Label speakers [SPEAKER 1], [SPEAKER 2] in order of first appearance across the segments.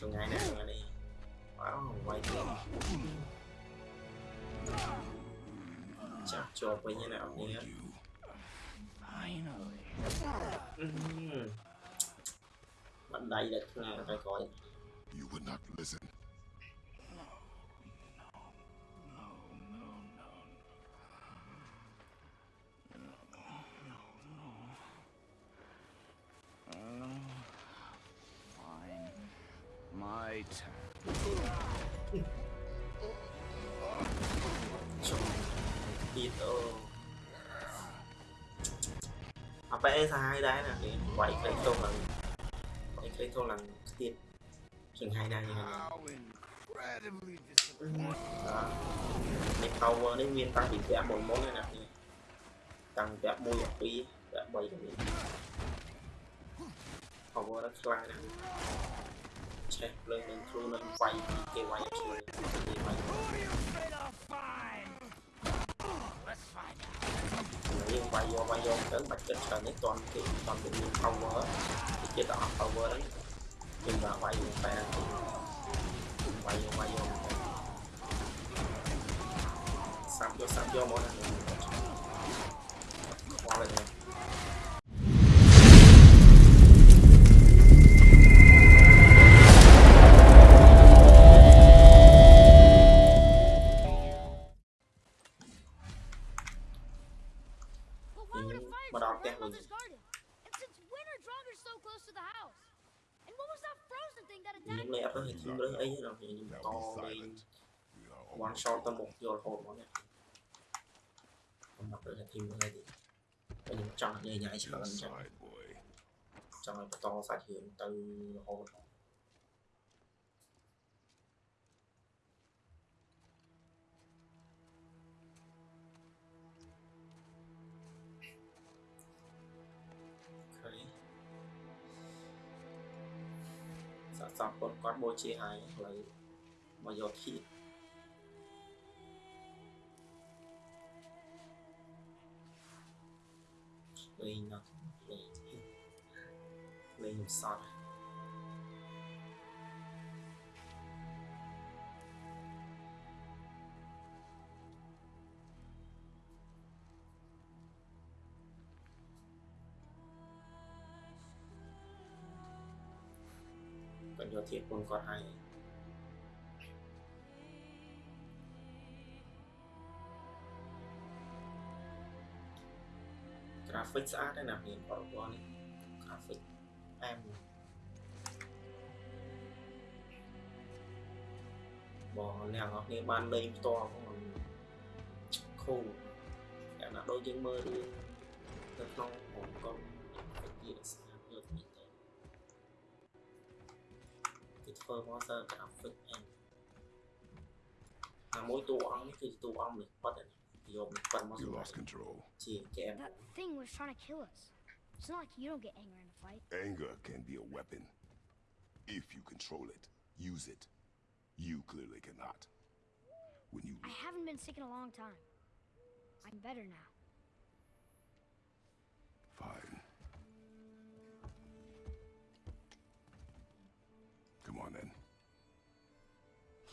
[SPEAKER 1] Sungai nè, sungai đi. Wow, quay kìa Chạp chộp với như nào đi
[SPEAKER 2] hết.
[SPEAKER 1] Ừ. Bạn đây là thằng ta coi?
[SPEAKER 3] You would not listen.
[SPEAKER 1] shit. Điệt ơ. À đấy ra hai nè, quậy cây câu lần. Quậy cái câu lần tiệt. Chừng hai đá như này. Đó. Mấy câu nguyên tăng bị vẽ một món này nè. Tăng vẽ môi một pi, vẽ bầy cái ờ, này, Power đó slide nè. ចេះភ្លើងនឹងគ្រូនឹងវាយគេវាយខ្លួនគេវាយយើងវាយយកវាយយកទៅបាច់ចិត្តច្រើ
[SPEAKER 4] ននេះតន់
[SPEAKER 1] គេ
[SPEAKER 4] ត
[SPEAKER 1] ន់
[SPEAKER 4] ទៅ
[SPEAKER 1] មា
[SPEAKER 4] ន
[SPEAKER 1] power
[SPEAKER 4] គេ
[SPEAKER 1] ចិ
[SPEAKER 4] ត្តអត់ power ហ្នឹងយើងបានវាយយកតែវាយយ
[SPEAKER 1] ក
[SPEAKER 4] វា
[SPEAKER 1] យយកសាប់យកសាប់
[SPEAKER 3] យ
[SPEAKER 1] ក
[SPEAKER 3] ម
[SPEAKER 1] ក
[SPEAKER 3] ណា We are
[SPEAKER 1] one
[SPEAKER 3] almost
[SPEAKER 1] shot tới một vô hồn món này không đọc được là thêm nữa thì có những trong nhảy nhảy sợ lần trong
[SPEAKER 3] inside, boy.
[SPEAKER 1] trong này to sát hiện từ hồn Okay. សរសពគាត់គាត់បូជាហើយឥឡូវមកយកធៀប សតគាត់យកធៀបខ្លួនគាត់ហើយ graphic ស្អាតណាស់មានបរិបទនេះ បងអ្នកនរគ្នាបានលេងផ្ទាល់ផងខូយ៉ាងណាដូចយើងមើលរឿងនៅក្នុងហងកុងវាស្អាតយកនេះទៅគេធ្វើមកសើ graphic អែមអាមួយតួអង្គនេះគឺជាតួអង្គនេះប៉ាត់នេះយកនេះប៉ាត់មក
[SPEAKER 3] You
[SPEAKER 1] សម្រាប់
[SPEAKER 3] lost control.
[SPEAKER 1] ជាកែម
[SPEAKER 4] That thing was trying to kill us. It's not like you don't get angry in a fight.
[SPEAKER 3] Anger can be a weapon. If you control it, use it. You clearly cannot. When you...
[SPEAKER 4] I haven't been sick in a long time. I'm better now.
[SPEAKER 3] Fine. Come on, then.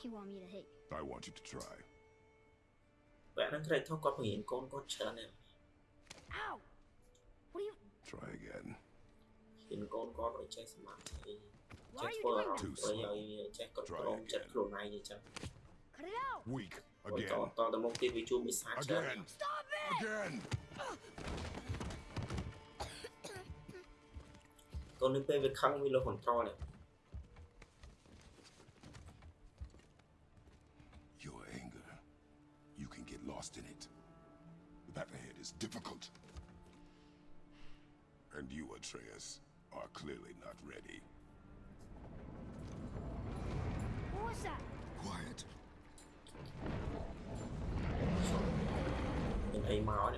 [SPEAKER 4] You want me to hit you?
[SPEAKER 3] I want you to try.
[SPEAKER 4] Ow! What are you...
[SPEAKER 3] Try again.
[SPEAKER 1] ហ៊ានកូនគាត់ឲ្យចេះសមាធិ
[SPEAKER 4] Why
[SPEAKER 1] ចេះ
[SPEAKER 4] are you
[SPEAKER 1] ធ្វើអារ
[SPEAKER 4] doing
[SPEAKER 1] ម្ម
[SPEAKER 3] Too
[SPEAKER 1] ណ៍ធ្វើ
[SPEAKER 3] slow.
[SPEAKER 1] ឲ្យចេះគ្រប់គ្រងចិត្តខ្លួនឯងអញ្ចឹង
[SPEAKER 4] Cut it out!
[SPEAKER 3] Weak.
[SPEAKER 1] ហើយត
[SPEAKER 3] Again.
[SPEAKER 1] តទៅមុខទៀតវាជួបវិសាច្រើន
[SPEAKER 3] Again.
[SPEAKER 4] Stop it!
[SPEAKER 3] Again.
[SPEAKER 1] កូននេះពេលវាខឹងវាលុះ control នេះ
[SPEAKER 3] Your anger. You can get lost in it. The path ahead is difficult. And you, Atreus, are clearly not ready.
[SPEAKER 4] What was that?
[SPEAKER 3] Quiet.
[SPEAKER 1] Mình thấy máu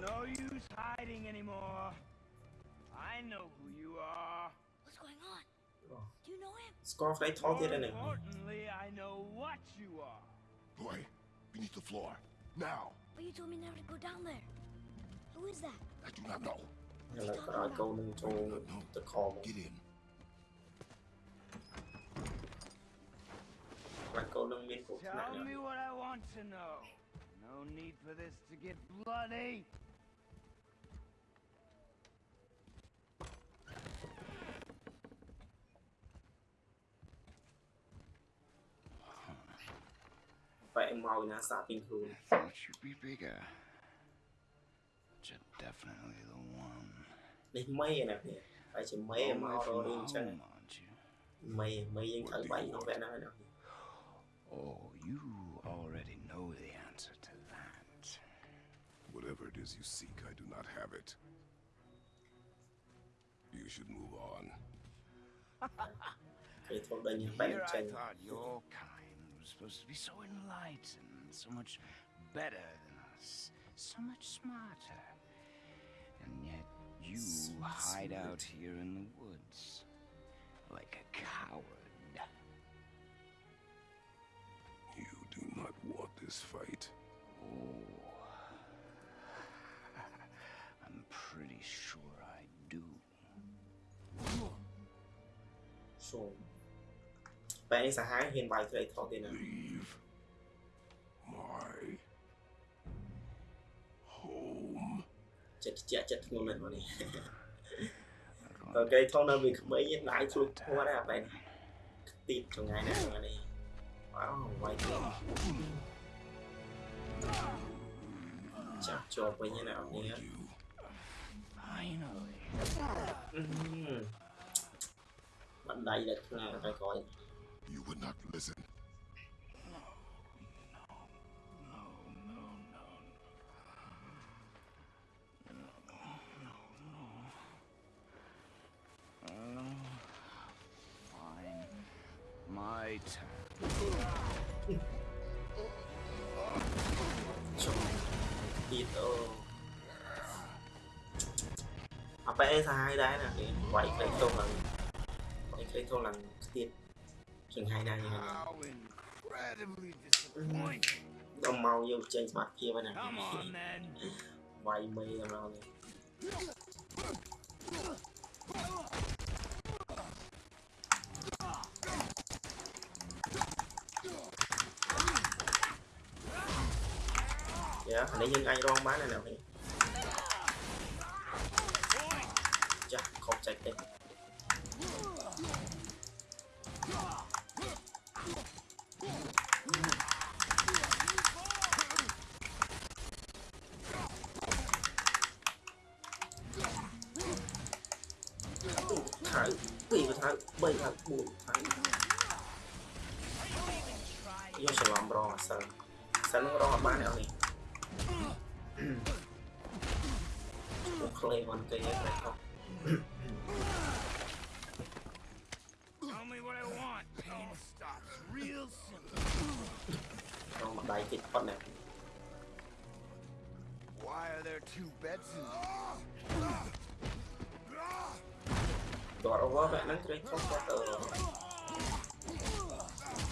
[SPEAKER 2] No use hiding anymore. I know who you are.
[SPEAKER 4] What's going on? Oh. Do you know him?
[SPEAKER 1] Scarf,
[SPEAKER 2] they
[SPEAKER 1] told it in.
[SPEAKER 2] Importantly, I know what you are.
[SPEAKER 3] Boy, beneath the floor. Now.
[SPEAKER 4] But you told me never to go down there. Who is that?
[SPEAKER 3] I do not know.
[SPEAKER 1] Yeah, like, I go into the call.
[SPEAKER 3] Get in.
[SPEAKER 2] Tell me what I want to know. No need for this to get bloody.
[SPEAKER 1] But Emma not stopping cool. I
[SPEAKER 2] thought you'd be bigger. But you're definitely the one.
[SPEAKER 1] Like May nè kìa. Phải chỉ May
[SPEAKER 2] Oh, you already know the answer to that.
[SPEAKER 3] Whatever it is you seek, I do not have it. You should move on.
[SPEAKER 2] Here I thought your kind was supposed to be so enlightened, so much better than us, so much smarter. And yet you hide out here in the woods like a coward.
[SPEAKER 3] You do not want this fight.
[SPEAKER 2] Oh.
[SPEAKER 1] បែកនេះសាហាវហ៊ានវាយត្រីថតទេណា
[SPEAKER 3] Leave my home.
[SPEAKER 1] ចិត្តជាក់ចិត្តធ្ងន់ណាស់មកនេះ
[SPEAKER 2] We're
[SPEAKER 1] តើ
[SPEAKER 2] going
[SPEAKER 1] គេថតនៅវាក្មេងដៃជ្រុកធួដែរអាបែកទីចង្ងាយណាស់ហ្នឹងនេះវ៉ាវវាយទៀតចាប់ជាប់វិញណាអត់នេះ
[SPEAKER 3] You.
[SPEAKER 2] Finally.
[SPEAKER 1] បណ្ដៃដែលខ្លាំងតែក្រោយ
[SPEAKER 3] You would not listen.
[SPEAKER 2] No. No. No, no, no. No,
[SPEAKER 1] no, no. no. Apa e sai đấy là cái quậy cái cho lần quậy cái chừng hai năm rồi đông mau vô chơi mặt kia bên này. Quay mê làm đâu này dạ yeah, để nhân ai đoan bán này nào vậy banyak bukan iya selom rong sen sen rong apa nih oni clay one kayaknya mereka
[SPEAKER 2] Tell me what I want. All stops real simple. Why are there two beds in here?
[SPEAKER 1] គាត់អវវហ្នឹងត្រេកខុសគាត់អឺ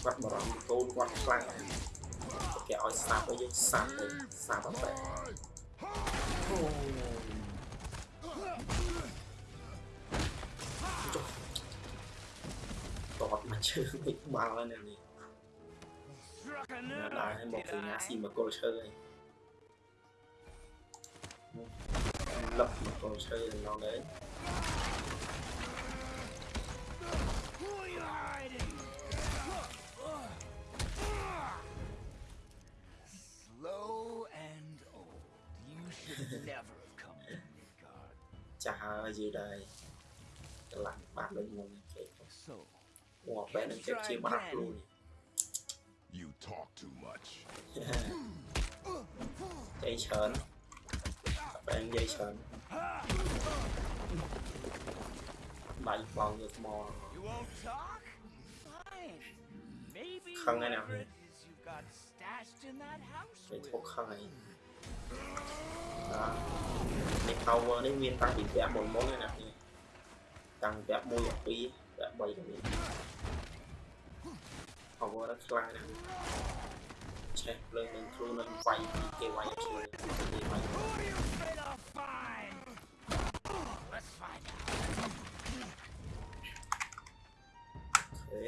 [SPEAKER 1] គាត់បារម្ភកូនគាត់ខ្លាំងណាស់គេឲ្យសាប់ឲ្យយើងសាប់ទៅសាប់អត់បែបអូចុះតតមកជើងវិញបាល់ហើយណានេះ
[SPEAKER 2] Struck a
[SPEAKER 1] ណា
[SPEAKER 2] nerve.
[SPEAKER 1] ដែរឲ្យមក
[SPEAKER 2] did
[SPEAKER 1] ពីណា
[SPEAKER 2] I?
[SPEAKER 1] ស៊ីមកគល់ឈើហើយលឹកមកគល់ឈើដល់ដែរ
[SPEAKER 2] chả are gì
[SPEAKER 1] đây? lặng bạn lên ngon kẹt. Wow, bé này kẹt chia mặt luôn. You talk too much. Chạy
[SPEAKER 2] sờn.
[SPEAKER 1] Bạn dây sờn. Bảy vòng được mò. You won't talk? Fine. Maybe whatever it is
[SPEAKER 3] you got
[SPEAKER 1] stashed in that house ไปทุกข้างในนะใน power ได้
[SPEAKER 2] เวียน
[SPEAKER 1] ตังติ
[SPEAKER 2] ดแบบหมดมด
[SPEAKER 1] เลยนะนี่ตังแบบมวยปีแบบใบตรงนี้ power แล้วคลายนะใช่เรื่องหนึ่งครูหนึ่งไฟเกไว้ช่วยเกไว้ ទេ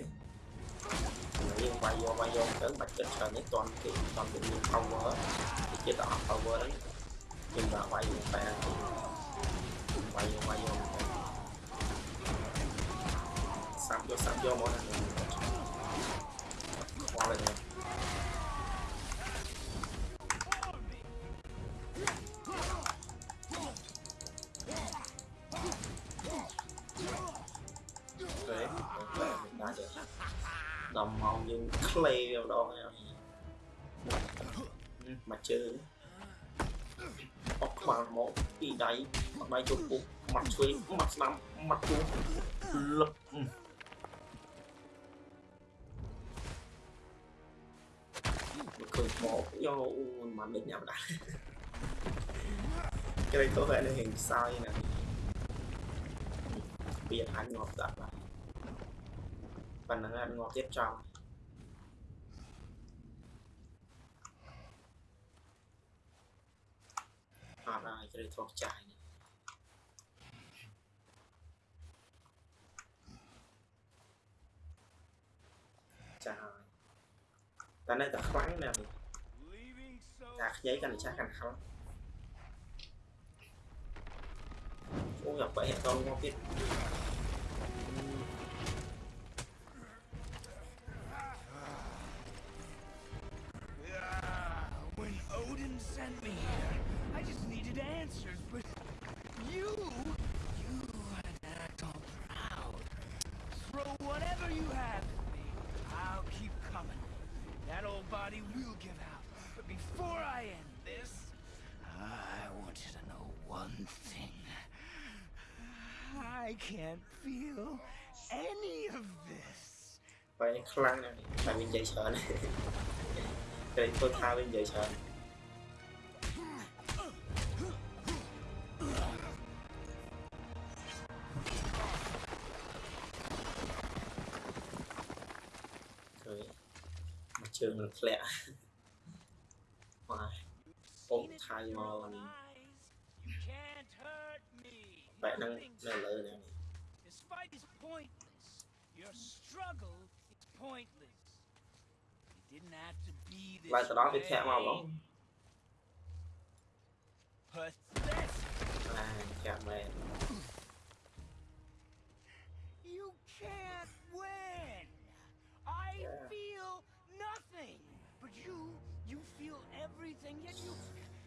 [SPEAKER 1] យើងវាយយកវាយយកទៅបាច់ចិត្តច្រើននេះតន់គេតន់វាមាន power គេចិត្តអត់ power ហ្នឹងយើងដាក់វាយតែវាយយកវាយយកសាប់យកសាប់យកមកណា play vào đó nha. Mà mặt trời, bằng một đi đáy. Mặt đáy chụp bụng mặt xuôi mặt nằm mặt chú lập. Ừ. Cười một do mà định nhau đã. Cái này có vẻ là hình sai nè. Bây giờ ăn ngọt tạm lại và nó ăn ngọt tiếp trong. អត់ហើយត្រូវធោះចាយនេះចាហើយតែនៅតែខ្លាំងណាស់នេះ
[SPEAKER 2] Leaving so
[SPEAKER 1] តាខ្ញីកាន់តែចាស់កាន់ខ្លាំងអូយអាបែកដល់ងាប់ទៀត
[SPEAKER 2] can't feel any of this.
[SPEAKER 1] បែកខ្លាំងណាស់នេះតែវានិយាយច្រើន គេធ្វើថាវានិយាយច្រើន ឃើញមកជើងនឹងធ្លាក់ បាទ
[SPEAKER 2] struggle is pointless. It didn't have to be this
[SPEAKER 1] Lại tao đón tiếp theo.
[SPEAKER 2] You can't win. I
[SPEAKER 1] yeah.
[SPEAKER 2] feel nothing, but you, you feel everything. Yet you,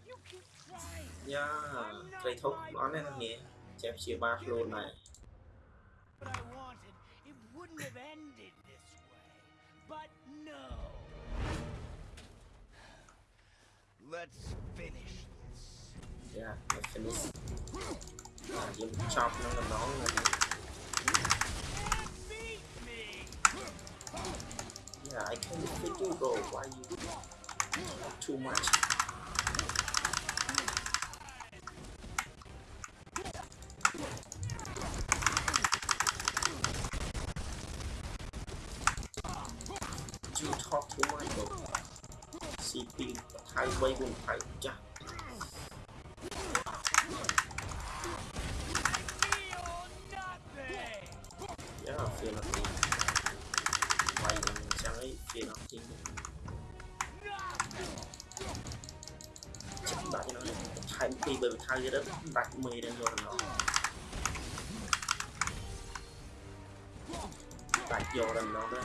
[SPEAKER 2] you keep trying. Yeah, cây thúc nó nên nhẹ. Chém chia ba này. Let's finish this.
[SPEAKER 1] Yeah, let's finish. Laging
[SPEAKER 2] chop ng nabang.
[SPEAKER 1] Yeah, I can freaking go. Why you too much? hai mươi
[SPEAKER 2] vùng phải
[SPEAKER 1] chắc. Giá là phiền quay sang ấy phiền là
[SPEAKER 2] gì
[SPEAKER 1] chắc bạn cho nó hai mươi bởi thao dưới đất đặt mì lên rồi. Nó đặt vô rồi nó đó.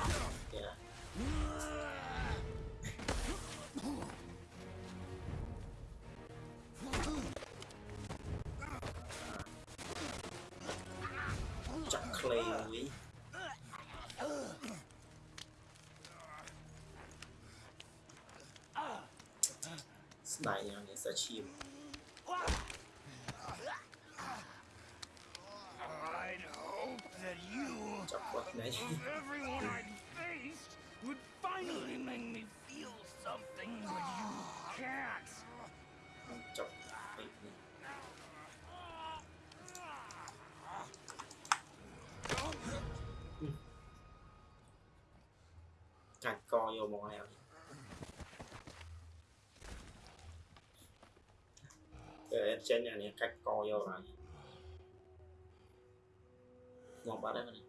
[SPEAKER 1] ngomong aja cái exchange này cách co vô rồi. Ngon quá đấy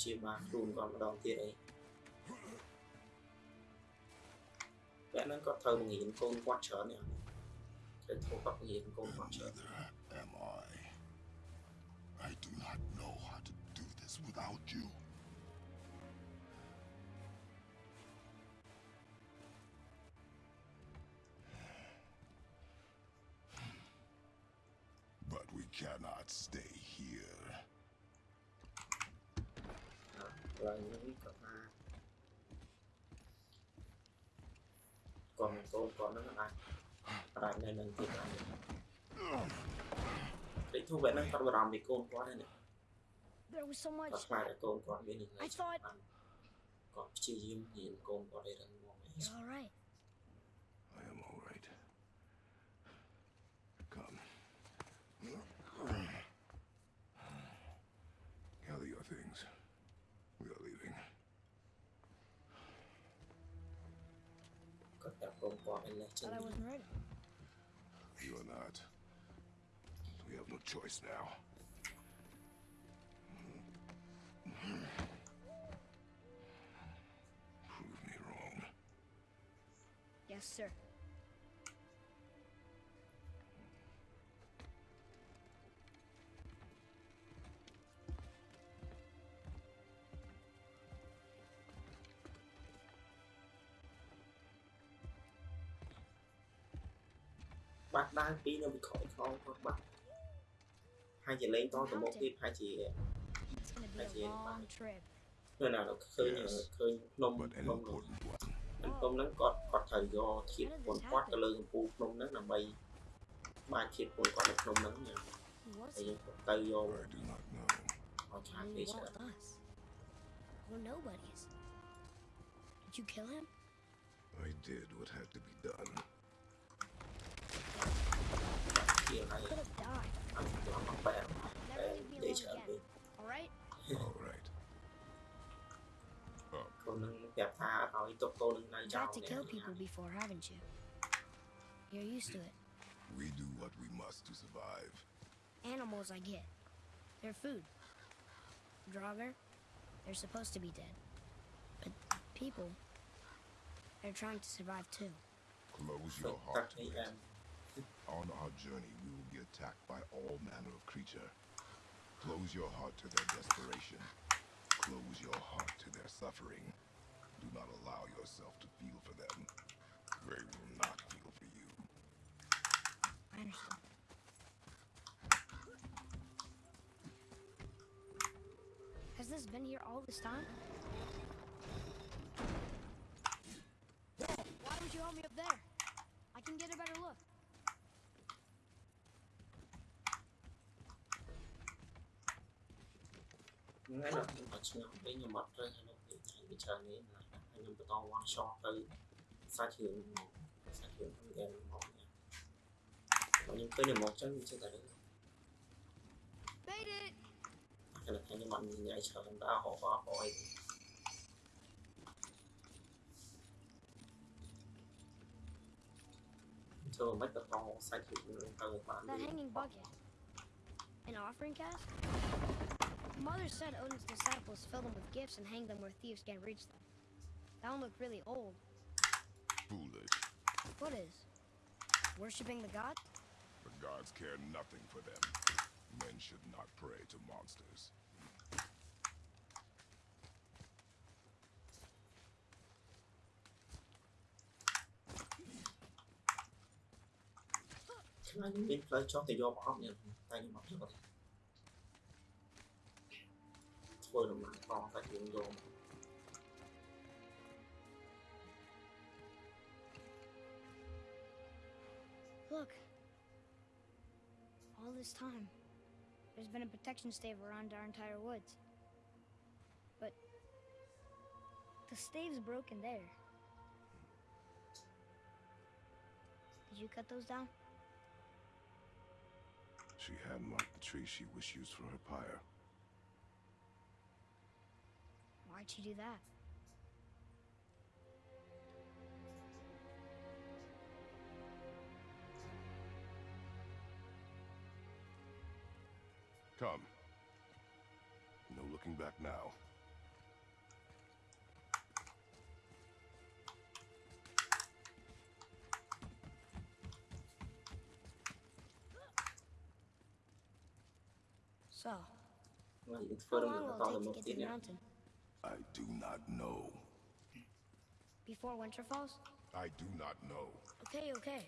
[SPEAKER 1] ព្យាបាលខ្លួនគាត់ម្ដងទៀតអីតែហ្នឹងគាត់ត្រូវបង្រៀនកូនគាត់ច្រើននេះត្រូវធ្វើគាត់បង្រៀនកូនគាត់ច្រើន
[SPEAKER 3] Neither am I. I do not know how to do this without you.
[SPEAKER 1] គាត់នឹងកូនគាត់ហ្នឹងអាចអាចនៅនឹងទៀតហើយតែធូបបែបហ្នឹងគាត់បារម្ភពីកូនគាត់ហ្នឹង
[SPEAKER 4] There was so
[SPEAKER 1] គាត់
[SPEAKER 4] much.
[SPEAKER 1] ខ្លាចតែកូនគាត់មាននឹង
[SPEAKER 4] I thought-
[SPEAKER 1] គាត់ព្យាយាមរៀនកូនគាត់ឲ្យរឹងមាំ
[SPEAKER 4] You're all right.
[SPEAKER 1] a lot
[SPEAKER 4] of. I wasn't ready.
[SPEAKER 3] You are not. We have no choice now. Prove me wrong.
[SPEAKER 4] Yes, sir.
[SPEAKER 1] បាត់ដើរពីនៅវិខខងគាត់បាត់ហើយជាលេងតទៅមុខទៀតហើយជា
[SPEAKER 4] It's gonna be
[SPEAKER 1] That's
[SPEAKER 4] a
[SPEAKER 1] it.
[SPEAKER 4] long trip.
[SPEAKER 1] នៅណាដល់ឃើញ
[SPEAKER 3] Yes.
[SPEAKER 1] ឃើញភ្នំ
[SPEAKER 3] But an
[SPEAKER 1] ភ្នំនោះ
[SPEAKER 3] important one.
[SPEAKER 1] ភ្នំហ្នឹងគាត់គាត់ត្រូវយកធៀបពន្ធគាត់ទៅលើកំពូលភ្នំហ្នឹងដើម្បីបាចធៀបពន្ធគាត់នៅភ្នំហ្នឹងណា
[SPEAKER 4] Who was
[SPEAKER 1] ហើយ
[SPEAKER 4] he?
[SPEAKER 1] យើងទៅយក
[SPEAKER 3] I do not know.
[SPEAKER 1] ឲ្យឆាក
[SPEAKER 4] He
[SPEAKER 1] ពេក
[SPEAKER 4] was
[SPEAKER 1] ច្រើន
[SPEAKER 4] with us. We're nobodies. Did you kill him?
[SPEAKER 3] I did what had to be done.
[SPEAKER 1] ជាហើយ
[SPEAKER 4] Could have died.
[SPEAKER 1] អត់ទៅមកបែប
[SPEAKER 4] Never leave me
[SPEAKER 1] និយាយ
[SPEAKER 4] alone
[SPEAKER 1] ច្រើនពេក
[SPEAKER 4] again. All right?
[SPEAKER 3] All right.
[SPEAKER 1] កូនហ្នឹងប្រាប់ថាឲ្យទុកកូនហ្នឹងនៅចោល
[SPEAKER 4] Tried to kill people before, haven't you? You're used to it.
[SPEAKER 3] We do what we must to survive.
[SPEAKER 4] Animals, I get. They're food. Draugr, they're supposed to be dead. But people, they're trying to survive too.
[SPEAKER 3] Close
[SPEAKER 1] ទុក
[SPEAKER 3] your
[SPEAKER 1] ទឹក
[SPEAKER 3] heart to
[SPEAKER 1] នេះ
[SPEAKER 3] it. On our journey, we will be attacked by all manner of creature. Close your heart to their desperation. Close your heart to their suffering. Do not allow yourself to feel for them. They will not feel for you.
[SPEAKER 4] I understand. Has this been here all this time? Why would you help me up there? I can get a better look.
[SPEAKER 1] ថ្ងៃដល់ខ្ញុំមកឆ្នាំវិញខ្ញុំអត់ត្រូវឲ្យលោកនិយាយថាវាច្រើននេះណាហើយខ្ញុំបន្ត one shot ទៅសាច់រឿងហ្មងសាច់រឿងហ្នឹងហ្មងណាខ្ញុំឃើញតែមកចឹងវាចេះតែរឿង
[SPEAKER 4] Made it!
[SPEAKER 1] ខណៈខ្ញុំអត់និយាយច្រើនដល់ហោបហោអីចូលមិនបន្តសាច់រឿងហ្នឹងទៅបាន
[SPEAKER 4] That hanging bucket. An offering cask? Mother said Odin's disciples fill them with gifts and hang them where thieves can't reach them. That one looked really old.
[SPEAKER 3] Foolish.
[SPEAKER 4] What is? Worshipping the god?
[SPEAKER 3] The gods care nothing for them. Men should not pray to monsters.
[SPEAKER 4] Look. All this time, there's been a protection stave around our entire woods. But the stave's broken there. Did you cut those down?
[SPEAKER 3] She had marked the tree she wished used for her pyre.
[SPEAKER 4] Why'd you do that?
[SPEAKER 3] Come. No looking back now.
[SPEAKER 4] So,
[SPEAKER 1] well, it's
[SPEAKER 4] how long will it take to get to the mountain?
[SPEAKER 3] do not know.
[SPEAKER 4] Before winter falls?
[SPEAKER 3] I do not know.
[SPEAKER 4] Okay, okay.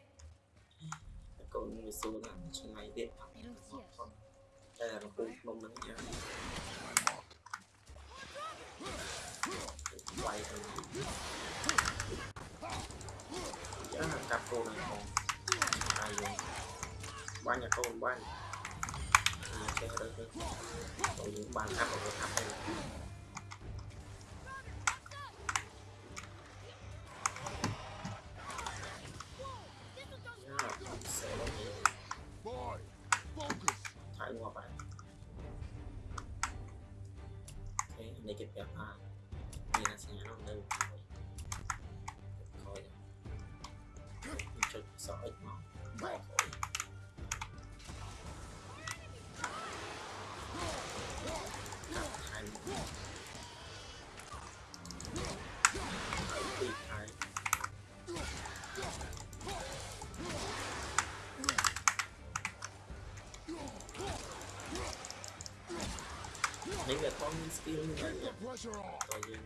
[SPEAKER 1] នេះវាធំ skill ហ្នឹងតែ
[SPEAKER 4] យើង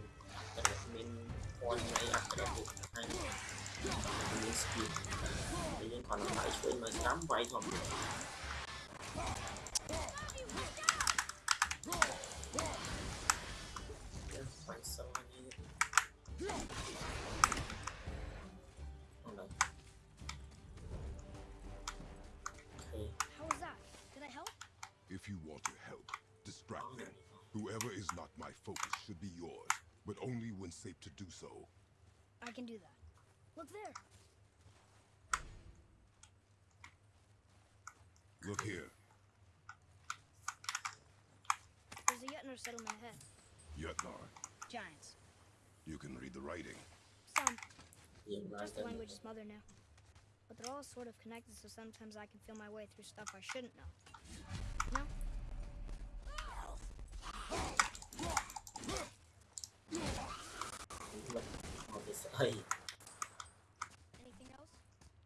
[SPEAKER 1] តែមានព័ន្ធនៃអ
[SPEAKER 3] ក្ស
[SPEAKER 1] រពុទ្ធហើយមាន skill តែយើងគាត់នឹងដាក់ឆ្វេងមកស្ដាំវាយធំ here? There's a Jötnar settlement ahead. Jötnar? Giants. You can read the
[SPEAKER 3] writing. Some.
[SPEAKER 1] Just the language is mother now, But they're all sort of connected, so sometimes I can feel my way through stuff I shouldn't know. No? Anything else?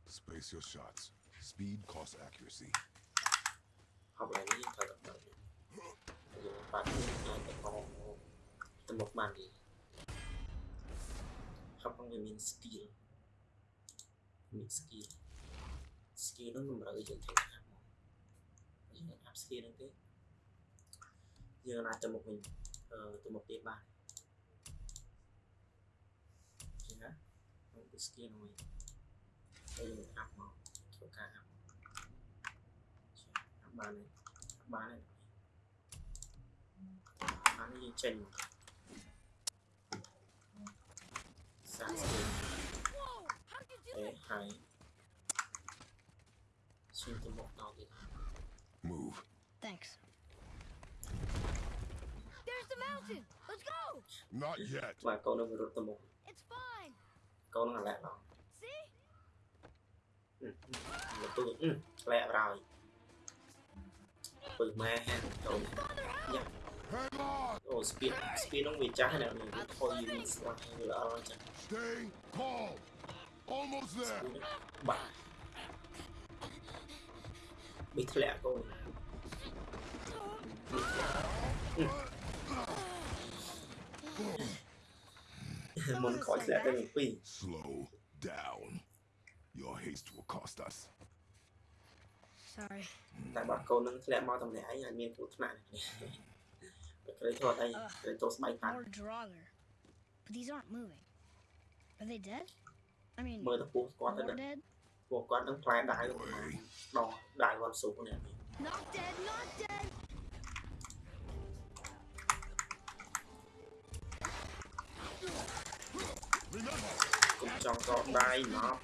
[SPEAKER 1] Space your shots. Speed costs accuracy. កប់ឡើងនេះចូលទៅដល់យើងបា
[SPEAKER 3] ត់អាចទៅ
[SPEAKER 1] កងទៅមុខបានទេខ្ញុំផងវាមាន skill មាន skill skill នោះតម្រូវយើងត្រូវអាប់មកយើងអា
[SPEAKER 3] ប់
[SPEAKER 1] skill
[SPEAKER 3] ហ្នឹង
[SPEAKER 4] ទេ
[SPEAKER 1] យើងអា
[SPEAKER 4] ច
[SPEAKER 1] ទៅ
[SPEAKER 4] មុខវិញទៅ
[SPEAKER 1] មុខទៀតបានចឹងណាខ្ញុំ skill ហ្នឹងវិញហើយយើងអាប់មកធ្វើការ kiểu ca app app ba này ba này trình sáng sớm
[SPEAKER 4] Whoa! How'd you do
[SPEAKER 1] thế hai xuyên từ một đầu thì
[SPEAKER 3] Move.
[SPEAKER 4] Thanks. There's the mountain! Let's go!
[SPEAKER 3] Not yet.
[SPEAKER 1] và câu nó rút từ một
[SPEAKER 4] It's fine!
[SPEAKER 1] câu nó lẹ rồi
[SPEAKER 4] See?
[SPEAKER 1] ừ, ừ, một tôi lẹ rồi bự ma ha câu
[SPEAKER 3] Hang on.
[SPEAKER 1] ồ speed speed nó bị trái nào mình cũng thôi mình lại lỡ rồi chẳng
[SPEAKER 3] Stay calm. Almost there.
[SPEAKER 1] speed nó bả bị lẹ câu này muốn khỏi lẹ cái mình phi
[SPEAKER 3] Slow down. Your haste will cost us.
[SPEAKER 4] Sorry.
[SPEAKER 1] តែបើកូននឹងធ្លាក់មកតំណែងឯងអាចមានគ្រោះថ្នាក់នេះក្រេតធ្វើអីក្រេតទៅស្បែកប៉ាត់
[SPEAKER 4] More Draugr. But these aren't moving. Are they dead? I mean,
[SPEAKER 1] មើលទៅពោះគាត់ទៅ
[SPEAKER 4] more dead?
[SPEAKER 1] ពួកគាត់នឹងផ្លែដាវដងដាវវ៉ាន់ស៊ូនេះ
[SPEAKER 4] Not dead, not dead!
[SPEAKER 1] គុំចង់កោដៃមក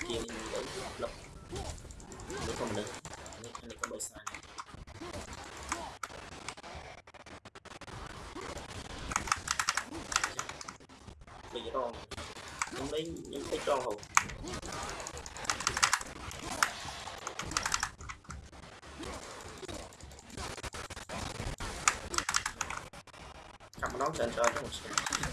[SPEAKER 1] skill nữ lục nữ không nữ anh ấy có bơi sai. Bây giờ tròn không lấy những cái tròn hồn cầm nó trên trời trong một
[SPEAKER 4] scan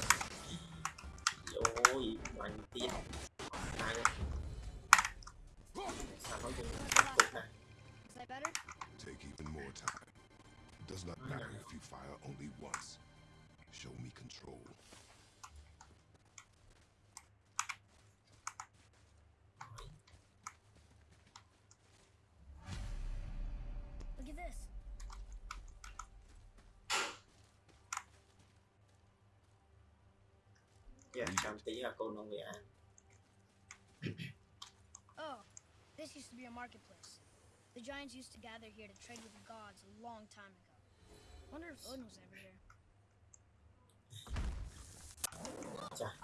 [SPEAKER 3] Take even more time. Does not matter if you fire only once. Show me control.
[SPEAKER 4] Look at this.
[SPEAKER 1] dạ cầm tí là cô nông nghệ an
[SPEAKER 4] Oh, this used to be a marketplace. The giants used to gather here to trade with the gods a long time ago. Wonder if Odin was ever here.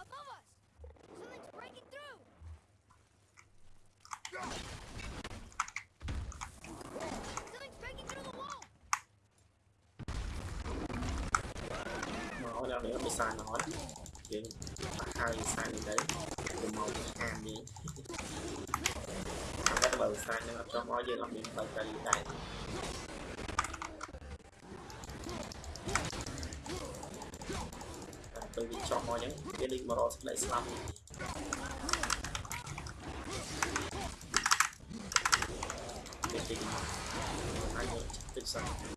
[SPEAKER 4] Above us! Something's breaking through! Something's breaking through the wall!
[SPEAKER 1] nói ra nữa bị sai nói chuyện bắt hai sai lên đấy វិស័យនឹងអត់ចង់មកយើងអត់មានបាយកាយដែរពេលវាចប់មកអញ្ចឹងវាលេងមករកស្លែក
[SPEAKER 4] ស្លាប់នេះគេទីអាច
[SPEAKER 3] ទៅសិន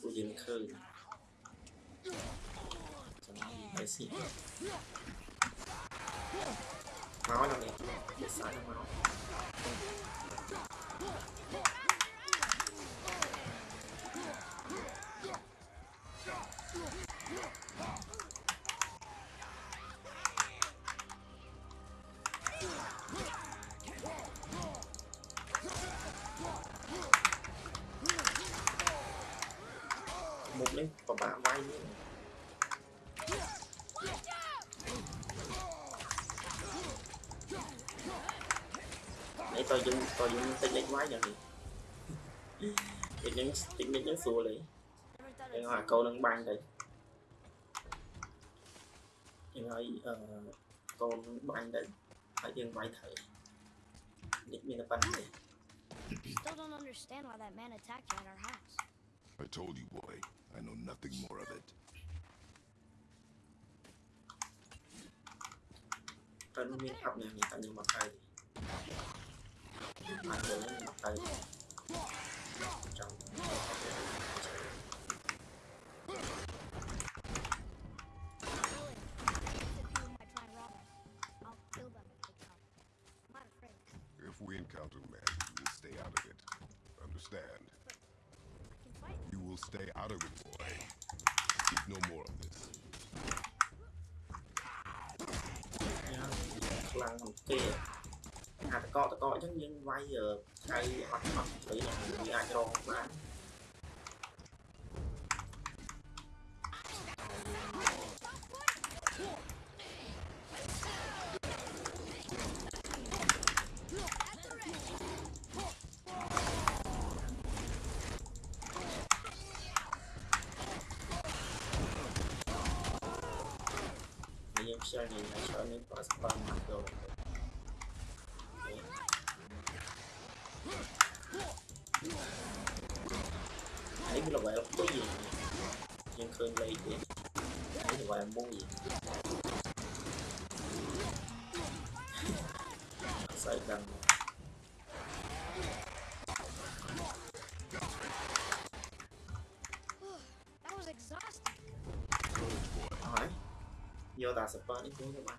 [SPEAKER 3] กูยิ
[SPEAKER 1] นเค
[SPEAKER 4] รื่จะมี
[SPEAKER 1] ไปสิเมาส์เราเนี่ยเด็ดสายเมาส์ Coi giống tính đánh quá giờ đi Tính đánh, tính đánh đánh xua đi
[SPEAKER 4] Để
[SPEAKER 1] hòa câu nâng ban đi. Nhưng rồi uh, câu nâng ban đi. Phải dừng máy thử. Nhích mình là bắn đi.
[SPEAKER 4] Still don't understand why that man attacked you at our house.
[SPEAKER 3] I told you, boy. I know nothing more of it.
[SPEAKER 1] Tao nó miếng học này, tao nhưng mà
[SPEAKER 4] ai If
[SPEAKER 3] we encounter men, you will stay out of it. Understand? You will stay out of it, boy. Keep no more of this.
[SPEAKER 1] พลังของเจ កកតកអញ្ចឹងយើងវាយថ្ងៃអត់អត់ស្អីវាអាចរងបានយើងខ្ជិលនេះខ្ជិលនេះបើស្បើមកទៅ cương ly vậy thế thì gọi là muốn gì
[SPEAKER 4] sợ cần
[SPEAKER 1] hỏi vô tà support đi xuống cho bạn